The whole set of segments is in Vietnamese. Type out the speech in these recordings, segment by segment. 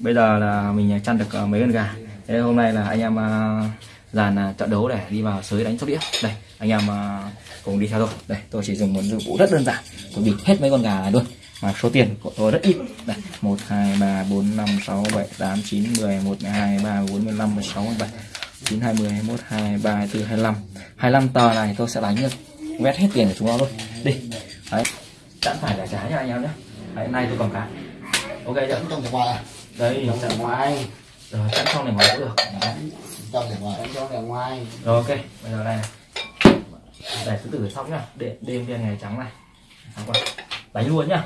bây giờ là mình chăn được ờ, mấy con gà. Thế hôm nay là anh em ờ, dàn ờ, trận đấu để đi vào sới đánh sóc đĩa. Đây anh em cùng đi theo tôi. Đây tôi chỉ dùng một dụng cụ rất đơn giản. Tôi bịt hết mấy con gà này luôn. Mà số tiền của tôi rất ít. Đây một hai ba bốn năm sáu bảy tám chín mười một hai ba bốn mươi lăm mười sáu mười bảy chín hai mươi hai hai ba hai bốn hai lăm. Hai lăm tờ này tôi sẽ đánh được vét hết tiền của chúng nó luôn. Đi. Đấy chẳng phải là trái nha anh em nhé. Hôm nay tôi còn cả, ok chưa? Trong để ngoài à đây trong để ngoài rồi chẵn xong này ngoài cũng được. Đấy. trong để ngoài trong để ngoài rồi ok bây giờ đây này. Để thứ tử xong nhá. Để đêm viên ngày trắng này. Xong rồi. Đánh luôn nhá.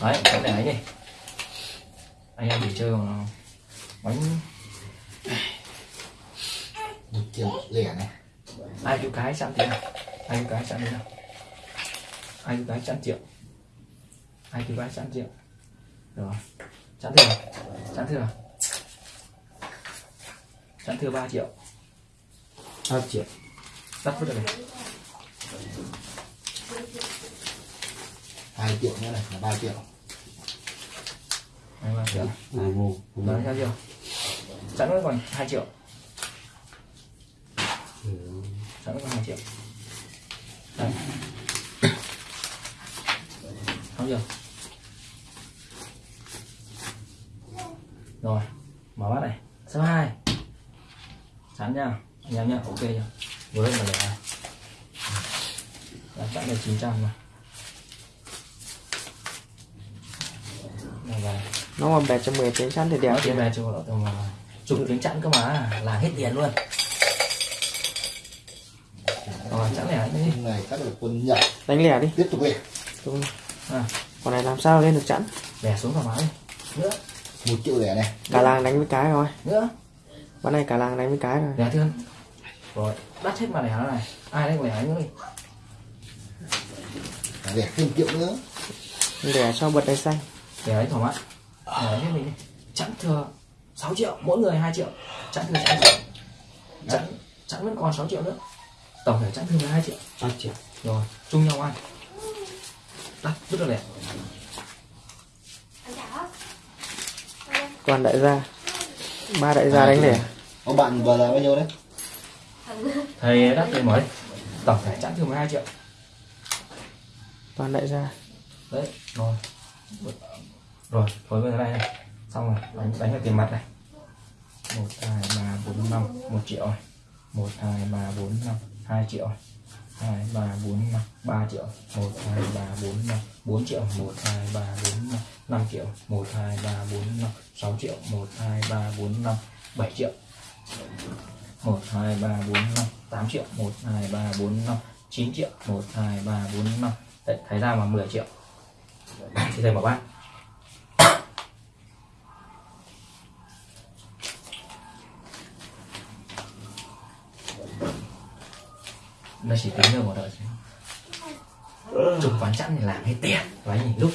Đấy cái này đi. Anh em chỉ chơi bằng bánh. Một triệu lẻ này. Ai chịu cái chẵn tiền ai chịu cái chẵn tiền ai chịu cái chẵn triệu? Ai chịu cái chẵn triệu rồi. Chẵn thừa. Chẵn thừa. Chẵn thừa 3 triệu. Ba triệu. Tắt vứt này. Hai triệu nữa này là ba triệu. Hai ba triệu. Ngu Đấy, theo chưa? Sẵn vẫn còn 2 triệu. Sẵn vẫn còn 2 triệu. Đây. Xong chưa? Rồi Mở bát này. Số 2 Sẵn nha. Anh em nha, ok? Với mà để này Đã sẵn được 900 mà nó mà bẹt cho 10 tiếng chắn thì đẹp tiền về cho tầm chục tiếng chẵn cơ mà là hết tiền luôn. Rồi chẵn lẻ đi này các đội quân nhật. Đánh lẻ đi. Tiếp tục lẻ à, còn này làm sao lên được chắn? Lẻ xuống thoải mái. Nữa một triệu lẻ này. Cả làng đánh với cái rồi nữa. วัน này cả làng đánh với cái rồi lẻ thương rồi đắt hết mà lẻ này. Ai đánh lẻ nữa đi lẻ thêm triệu nữa. Để cho bật đáy xanh. Lẻ ấy thoải mái lẻ hết mình đi. Chẵn thừa 6 triệu mỗi người 2 triệu. Chẵn thừa 6 triệu. Chẵn chẵn vẫn còn 6 triệu nữa. Tổng thể chẵn thừa 12 triệu. Ba triệu. Rồi chung nhau ăn đắt rất là lẻ toàn đại gia. Ba đại gia đánh lẻ ông bạn vừa là bao nhiêu đấy? Thầy đắt thầy mới tổng thể chẵn thừa 12 triệu. Toàn đại gia. Đấy rồi. Rồi phối với cái này này. Xong rồi đánh đánh vào tiền mặt này. Một hai ba bốn năm. Một triệu này một hai ba bốn năm. Hai triệu này hai ba bốn năm. Ba triệu. Một hai ba bốn năm. Bốn triệu. Một hai ba bốn năm năm triệu, một, hai, ba, bốn, năm, sáu triệu, một, hai, ba, bốn, năm, bảy triệu. Một, hai, ba, bốn, năm, tám triệu. Một, hai, ba, bốn, năm, chín triệu. Một, hai, ba, bốn, năm. Đấy thấy ra mà 10 triệu. Thì thầy bảo bác. Nó chỉ tính được một đợt chụp quán chắn thì làm hết tiền. Đánh nhìn lúc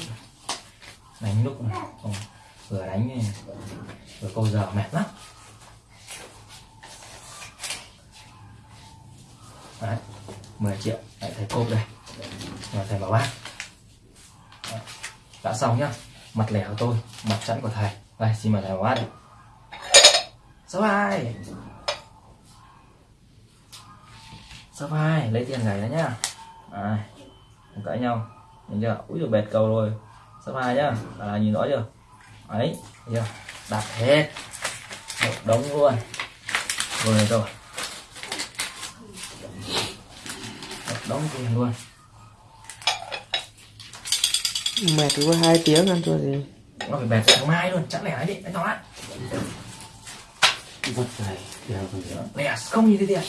đánh lúc này. Vừa đánh này, vừa câu giờ mệt lắm. Đấy 10 triệu lại thầy cốp đây. Rồi thầy bảo bác. Đấy. đã xong nhá. Mặt lẻ của tôi mặt chẵn của thầy. Đây xin mời thầy bảo bác đây số hai. Số hai lấy tiền này đó nhá. À, cãi nhau. Nhìn chưa? Úi rồi bẹt cầu rồi số hai nhá. Là nhìn rõ chưa? Ấy chưa? Đặt hết. Một đống luôn. Rồi rồi. Một đống tiền luôn. Mệt cứ có hai tiếng ăn cho gì nó phải bẹt sáng mai luôn. Chẳng lẽ ấy đi anh nói vất này còn nữa lẻ không nhìn thấy tiền.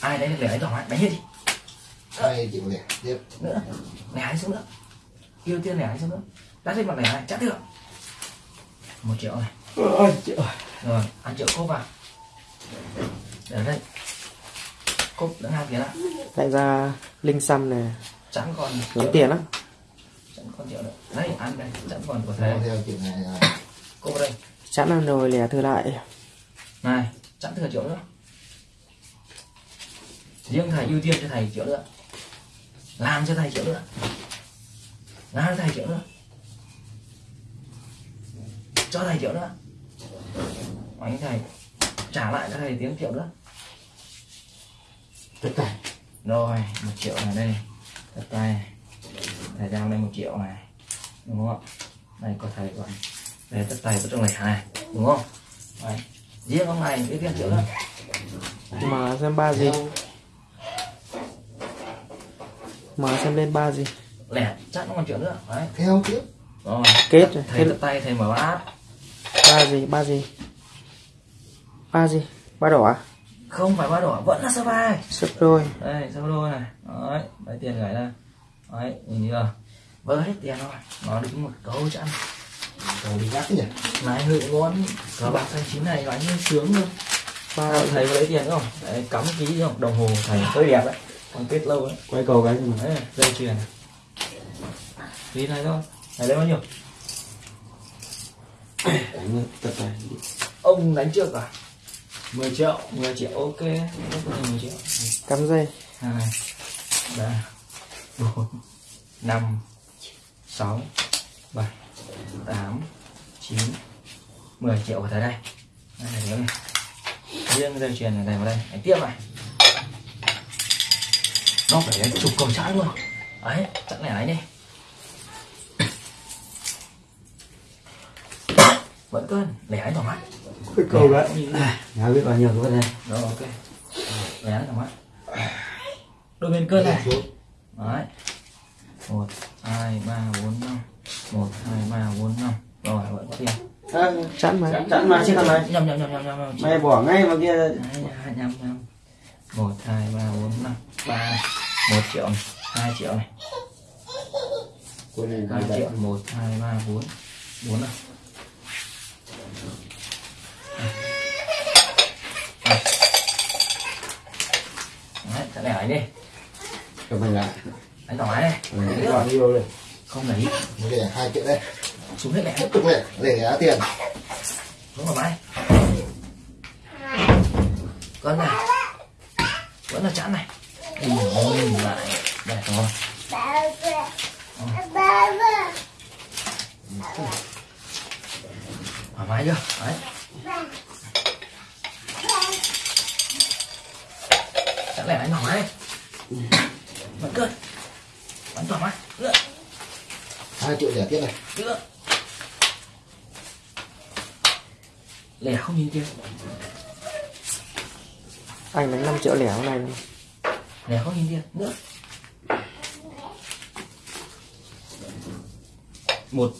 Ai đấy lẻ ấy thoải mái đánh hết đi. Hai triệu lẻ? Tiếp. Nữa. Lẻ xuống nữa yêu tiền lẻ ấy xuống nữa? Đã lên mặt lẻ này chắc được. Một triệu này. Ôi triệu rồi. Ăn triệu cốp vào. Để đây. Cốp lẫn hai tiền á. Đại gia linh xăm này chẳng còn tốn tiền lắm. Chẳng còn triệu nữa. Đây ăn đây. Chẳng còn của thầy. Theo triệu này ở đây. Chắn ăn rồi lẻ thừa lại. Này chẳng thừa triệu nữa. Riêng thầy ưu tiên cho thầy triệu nữa. Làm cho thầy triệu nữa cho thầy triệu nữa. Cho thầy triệu nữa. Anh thầy. Trả lại cho thầy tiếng triệu nữa. Tất cả rồi một triệu này đây. Tất tay. Thầy giao đây một triệu này. Đúng không ạ? Đây có thầy còn đây tất tay có trong lẻ này đúng không? Đấy. Riêng ông này cái tiền triệu nữa. Mở xem ba gì? Mở xem lên ba gì lẻ chắc nó còn triệu nữa. Đấy. Theo tiếp rồi. Kết rồi. thầy tất tay thầy mở bát. ba gì ba gì? Ba gì? Ba đỏ à? Không phải ba đỏ vẫn là sơ bài. Sấp đôi. Đây sơ đôi này. Đấy lấy tiền gửi ra đấy nhìn chưa? Vỡ hết tiền rồi. Nó đứng một câu chẵn rồi đi gắt nhỉ? Này hự ngon cờ bạc xanh chín này đánh như sướng luôn. Ba Sao thầy có lấy tiền không? Đấy, cắm ký không? Đồng hồ thầy hơi đẹp đấy. Còn kết lâu đấy. Quay cầu cái gì mà? Đấy dây chuyền. này tí này thôi. Thầy lấy bao nhiêu? Đánh tất cả ông đánh trước à? 10 triệu 10 triệu ok. Rất có thể 10 triệu. Cắm dây. Hai ba bốn năm sáu bảy tám chín mười triệu vào tới đây. Đây là này. Riêng dây chuyền này này vào đây. Đánh tiếp này. Nó phải đánh chục cầu chẵn luôn. Ấy chẵn này ấy đi vẫn cơn lẻ đánh thoải mái. Quay cầu cái nhà biết bao nhiêu cái vấn đề. Rồi ok. Lẻ đánh thoải mái. Đôi bên cơn này. Xuống đấy. Một hai ba bốn năm. Một hai ba bốn năm. Rồi vẫn có tiền. Chẵn mà. Chẵn chẵn mà chứ thằng này nhầm nhầm nhầm nhầm nhầm mày bỏ ngay mà kia. Đấy, hai nhầm nhầm. Một hai ba bốn năm. Ba một triệu này. Hai triệu này. Này hai triệu. một hai ba bốn. Bốn này ấy đi. Cho mày lại. Đánh thoải mái mày này bao nhiêu đây. Không lấy. Để hai triệu đây. Xuống hết lẻ tiếp tục lẻ để giá tiền. Xuống thoải mái con này. Vẫn là chẵn này. Ừ, lại. Đây rồi thoải mái chưa? Đấy lẻ đánh thoải mái vẫn cơn vẫn thoải mái nữa hai triệu lẻ tiếp này. Nữa lẻ không nhìn kia. Anh đánh 5 triệu lẻ hôm nay lẻ không nhìn kia. Nữa một.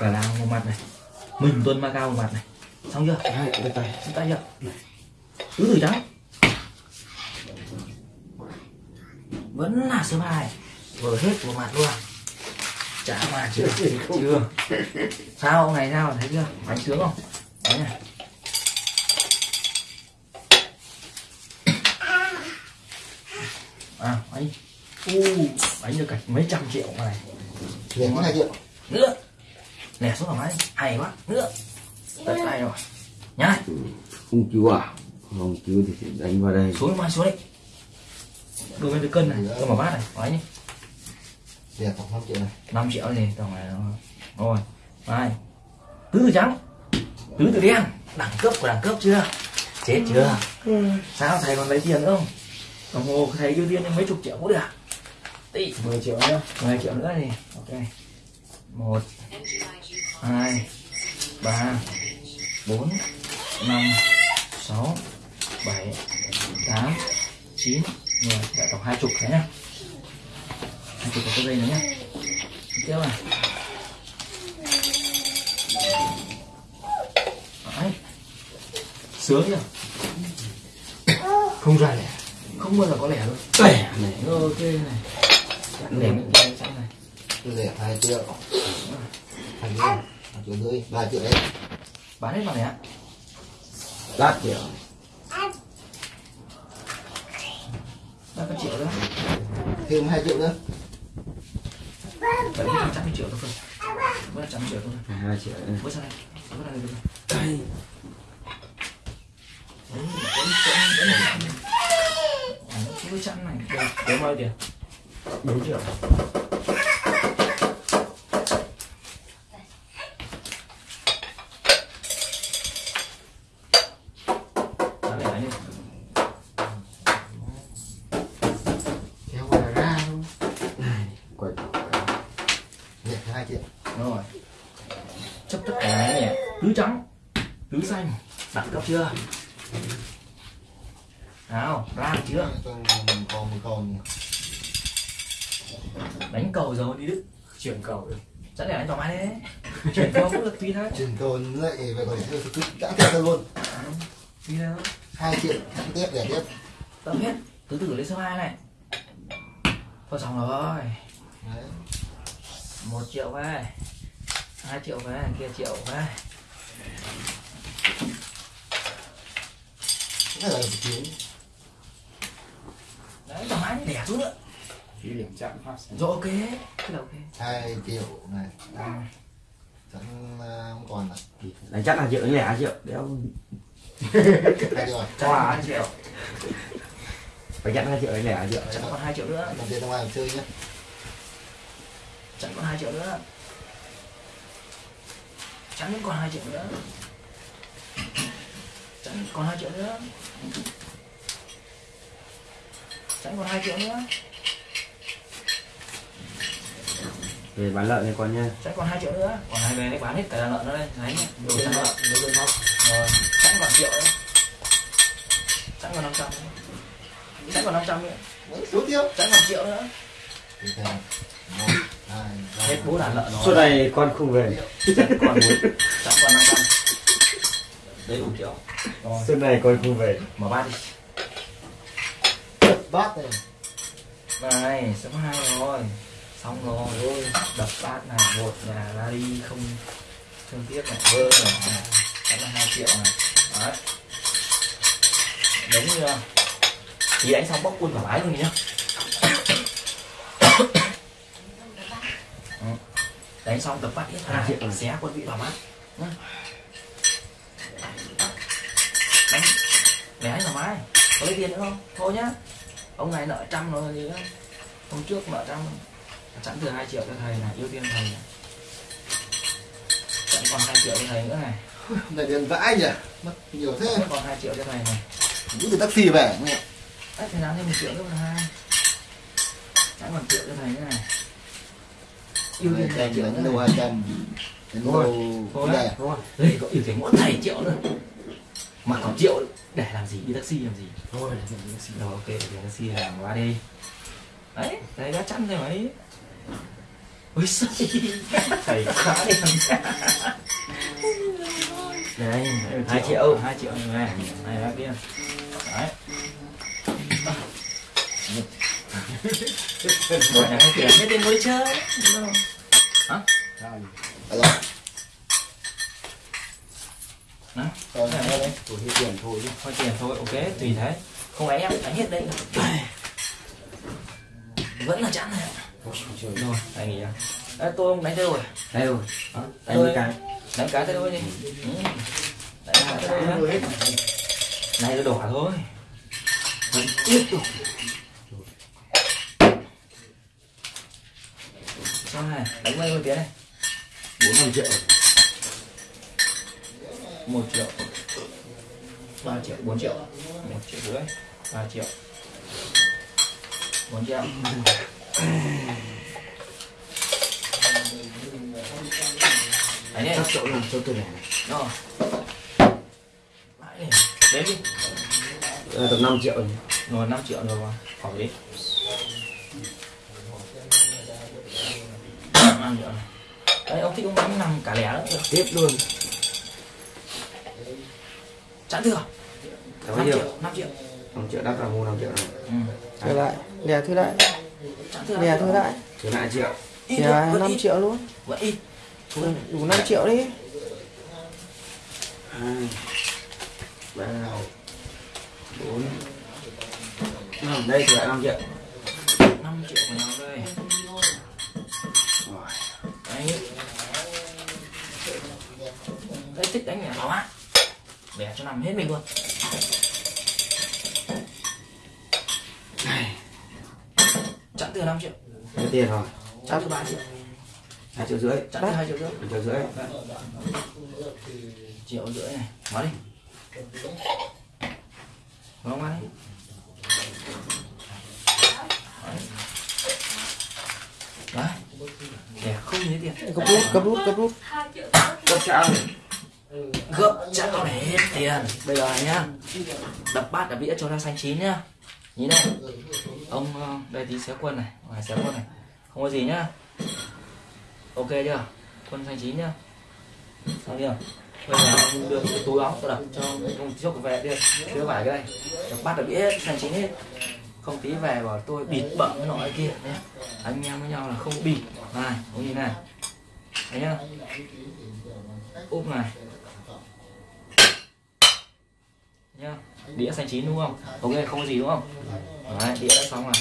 Cả lao một mặt này. Mình tuân ma cao một mặt này. Xong chưa? Hai tay. Chúng ta chưa? Tứ tử trắng vẫn là số bài vừa hết một mặt luôn. Chả mà chưa chưa. Sao ông này sao thấy chưa? Bánh sướng không? Đấy này. À bánh. U. Bánh được cả mấy trăm triệu này. Lẻ cái hai triệu? Nữa lẻ xuống thoải mái hay quá. Nữa tất tay rồi. Nhá. Không cứu à? Không cứu thì đánh vào đây. Xuống mai xuống đi đôi bên cái cân này tôi mở bát này nói nhé. Lẻ khoảng năm triệu này. 5 triệu gì tổng này rồi mai tứ tử trắng. Tứ tử đen. Đẳng cấp của đẳng cấp chưa? Chết chưa? Sao thầy còn lấy tiền nữa không? Đồng hồ thầy ưu tiên đến mấy chục triệu cũng được tỷ 10 triệu nhá 10 triệu nữa thì ok. Một hai ba bốn năm sáu bảy tám chín mười tổng hai chục đấy nhá hai chục có dây nữa nhá. Tiếp này. Đấy. Sướng nhá không ra lẻ. Không bao giờ có lẻ luôn lẻ. Này ok này. Lẻ mình đây sẵn này. Tôi lẻ hai triệu. Hai triệu. Hai triệu rưỡi ba triệu đấy. Bán hết bằng này ạ? Lát triệu ba cái triệu nữa? Thêm hai triệu nữa. Vẫn là trăm triệu thôi cơ. Vẫn là trăm triệu thôi hai triệu này. bớt sang đây? Bớt sang đây sang đây. Đấy, vẫn vẫn vẫn là trăm này đây đấy bao nhiêu tiền bốn triệu tứ trắng tứ xanh. Đặt cấp chưa? Nào ra chưa? Đánh cầu rồi đi đức. Chuyển cầu được. Chắc để đánh thoải mái đấy. Chuyển cầu cũng được tùy thôi. Chuyển cồn lại về còn để cứ đã tiếp theo luôn. Tùy thôi. Hai triệu tiếp để tiếp. Tập hết. Từ từ lên số 2 này. Thôi xong rồi. Đấy. Một triệu về. Hai triệu về kia triệu về cái là tiếng đấy thoải mái đẻ xuống nữa. Chỉ điểm chạm phát rồi ok cái là ok hai triệu này. Chẳng ờ, không còn là Đánh chắc là triệu đánh lẻ là triệu Đéo. Hai triệu rồi. Chắc hai triệu Phải chắc là triệu đánh lẻ là triệu chẳng còn hai triệu nữa. Đồng tiền ra ngoài chơi nhé chẳng còn hai triệu nữa chẳng còn hai triệu nữa. Chẳng còn hai triệu nữa. Chẳng còn hai triệu nữa. Về bán lợn này con nha chẳng còn hai triệu nữa. Còn hai về đấy bán hết cả lợn nó đây đấy nhá đồ lợn đồ đơn không rồi chẳng còn triệu nữa. Chẳng còn năm trăm chẳng còn năm trăm nữa. Số tiếp chẳng còn triệu nữa hết bố đàn lợn Suốt rồi này con không về. Còn bốn chẳng còn năm trăm đấy đủ triệu rồi. Suốt này con không về. Mở bát đi. Bát này. Này số hai rồi. Xong rồi. Đập bát này một nhà ra đi không thương tiếc này vơ này. Này đánh là hai triệu này. Đấy. Đúng chưa? Thì đánh xong bóc quân thoải mái luôn nhá đánh xong tập hết Hai triệu hai rồi. xé quân vị thoải mái nhá. đánh. Để đánh thoải mái có lấy tiền nữa không? Thôi nhá. Ông này nợ trăm rồi gì nữa hôm trước nợ trăm. Chẵn từ hai triệu cho thầy này ưu tiên thầy chẵn còn hai triệu cho thầy nữa này. Này tiền vãi nhỉ? Mất nhiều thế. Còn hai triệu cho thầy này. Cứ từ taxi về nghe. Đấy thầy làm thêm một triệu nữa là hai. Chẵn còn triệu cho thầy nữa này đầu này hai trăm đánh Thôi, thôi đấy. này rồi đây? Có ưu tiên mỗi thầy triệu nữa. Mà còn triệu để làm gì? Đi taxi làm gì? Thôi rồi ok đi taxi làm qua đi. Đấy thầy đã chẵn rồi mấy. Ôi xây thầy khá đi đây hai triệu. hai triệu. Này này này bác kia. Đấy rồi nhà không tiền hết tiền mới chơi đúng không? hả rồi Đó. Rồi Này, đây Thôi hết tiền thôi chứ thôi tiền thôi ok tùy thế không phải em đánh hết đây vẫn là chẵn này Ôi rồi Anh nghỉ à Đấy, tôi không đánh đâu rồi Đây rồi Đó, Đánh cái đánh cá thế thôi đi ừ. đánh cá tới đôi này nó đỏ thôi vẫn tiếp tục sao này đánh bao nhiêu tiền này bốn năm triệu. Một triệu. Ba triệu bốn triệu. Một triệu rưỡi ba triệu. Bốn triệu. Đi. Các chỗ làm cho tôi này. Rồi. Đấy, đếm đi. Ờ, Tầm 5 triệu rồi rồi 5 triệu rồi mà. Khỏi đi 5 triệu này đấy ông thích ông đánh nằm cả lẻ đó Tiếp luôn. Chẵn thừa. Cảm 5 ơn triệu 5 triệu. 5 triệu đắt là mua 5 triệu này ừ. Thừa lại Lẻ thư lại. Lẻ thư lại. Thứ lại triệu. Lẻ thôi, vẫn 5 ít. triệu luôn. Vẫn ít. Ừ, Đủ 5 triệu đi. Hai ba bốn. Năm đây thì lại 5 triệu. 5 triệu của nhau đây Rồi. đấy đấy thích đánh lẻ quá lẻ cho nằm hết mình luôn. Chẵn thừa 5 triệu. Hết tiền rồi. Chẵn thừa 3 triệu. Hai triệu rưỡi. Chẵn thừa 2 triệu rưỡi. Một triệu rưỡi. Triệu rưỡi này. Mở đi. Mở qua đi. Đấy. Để không lấy tiền. Cấp rút cấp rút cấp rút cấp sao gấp chạm này hết tiền. Bây giờ này nhá, đập bát đập đĩa cho nó xanh chín nhá. Nhìn này, ông ờ, đây tí xé quân này, ngoài xé quân này. Không có gì nhá. Ok chưa? Quân xanh chín nhá. Xong chưa? Bây giờ ông đưa cái túi áo tôi đập cho ông chốc về đi. Chứa vải cái này đập bát đập đĩa, xanh chín hết. Không tí về bảo tôi bịt bậm cái nọ kia nhé anh em với nhau là không bịt. Này, ông nhìn này. Thấy nhá. Úp này. Nhá. Đĩa xanh chín đúng không? Ok không có gì đúng không? Đấy đĩa đã xong rồi.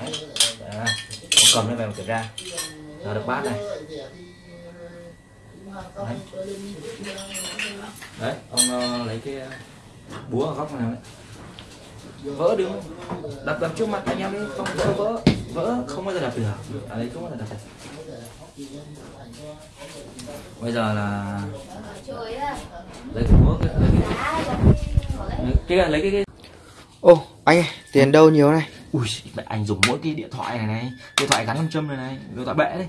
Đấy, à, đấy. ông cầm lên về một kiểm tra. Giờ được bát này. Đấy, đấy ông uh, lấy cái ờ, búa ở góc này đấy. Vỡ đứng đập đập trước mặt anh em đi. Không vỡ vỡ. Vỡ không bao giờ đập được. Ở đây không bao giờ đập được bây giờ là lấy cái búa cái, cái, cái, lấy cái, cái ô anh ơi tiền đâu nhiều này? Ui mẹ anh dùng mỗi cái điện thoại này này điện thoại gắn nam châm này này điện thoại bể đấy.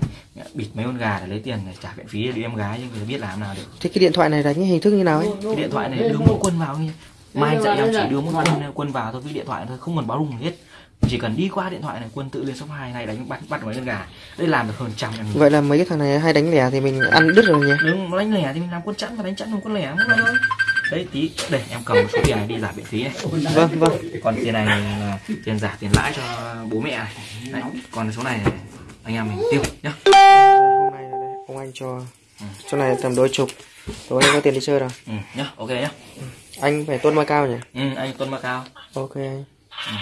Bịt mấy con gà để lấy tiền để trả viện phí đi em gái chứ người biết làm nào được. Thế cái điện thoại này đánh hình thức như nào ấy? Cái điện thoại này đưa mỗi quân vào như mai anh dạy em chỉ đưa mỗi quân quân vào thôi với điện thoại thôi không cần báo rung hết. Chỉ cần đi qua điện thoại này quân tự lên shop hai này đánh bắt bắt mấy con gà. Đây làm được hơn trăm em vậy là mấy cái thằng này hay đánh lẻ thì mình ăn đứt rồi nhỉ? Đừng đánh lẻ thì mình làm quân chẵn và đánh chẵn làm quân lẻ không thôi đấy tí để em cầm một số tiền này đi giảm viện phí này. Vâng vâng. Còn tiền này là tiền giả tiền lãi cho bố mẹ này. Đấy. còn số này anh em mình tiêu nhá. Hôm nay là đây ông anh cho chỗ này tầm đôi chục tối nay có tiền đi chơi rồi. Ừ, nhá ok nhá. Anh phải tuân ma cao nhỉ? Ừ, anh tuân ma cao ok anh. Ừ.